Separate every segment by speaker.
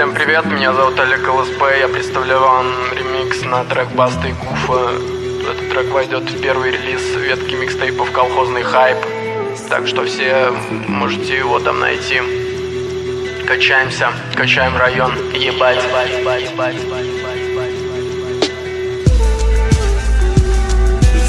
Speaker 1: Всем привет, меня зовут Олег ЛСП, я представляю вам ремикс на трек Баста и Гуфа. Этот трек войдет в первый релиз ветки микстейпов «Колхозный хайп», так что все можете его там найти. Качаемся, качаем район, ебать, ебать, ебать, ебать, ебать, ебать.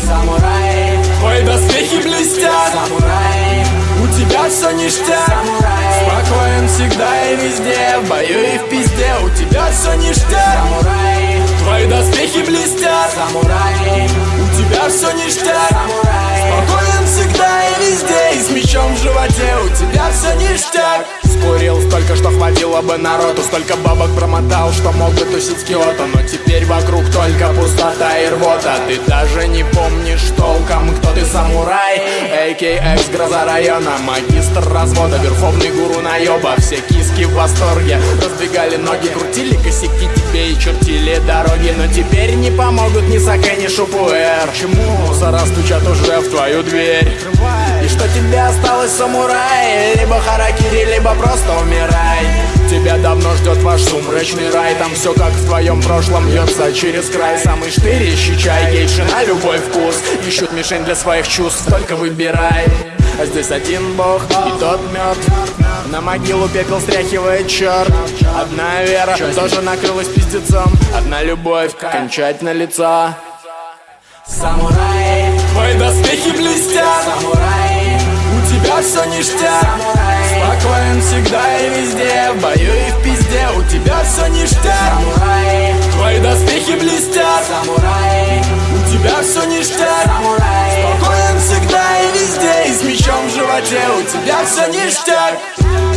Speaker 2: Самурай, твои доспехи блестят Самурай, у тебя все ништяк Самурай, спокоен всегда и везде В бою и в пизде, у тебя все ништяк. Самурай, твои доспехи блестят. Самурай, у тебя все ништяк. Самурай, спокоен всегда и везде И с мечом в животе, у тебя все ништяк Скурил столько, что хватило бы народу Столько бабок промотал, что мог бы тусить с Киото. Но теперь вокруг только пустота и рвота. Ты даже не помнишь толком, кто ты самурай А.К.Экс, гроза района. Магистр развода, верховный гуру наеба Все киски в восторге Разбегали ноги, крутили косяки тебе и чертили дороги. Но теперь не помогут ни Саке, ни Шупуэр. Чему? Мусора стучат уже в твою дверь? И что тебе осталось, самурай? Либо харакири, либо просто умирай. Тебя давно ждет ваш сумрачный рай Там все как в твоем прошлом льется через край. Самый штырящий чай, гейши на любой вкус. Ищут мишень для своих чувств, только выбирай. А здесь один бог, и тот мертв На могилу пепел стряхивает черт Одна вера тоже накрылась пиздецом. Одна любовь, кончать лица Самурай, твои доспехи блестят. Самурай, у тебя все ништяк. Самурай, спокоен всегда и везде. В бою и в пизде, у тебя все ништяк. Самурай, твои доспехи блестят. Самурай, у тебя все ништяк. Самурай, спокоен всегда и везде. И с мечом в животе, у тебя все ништяк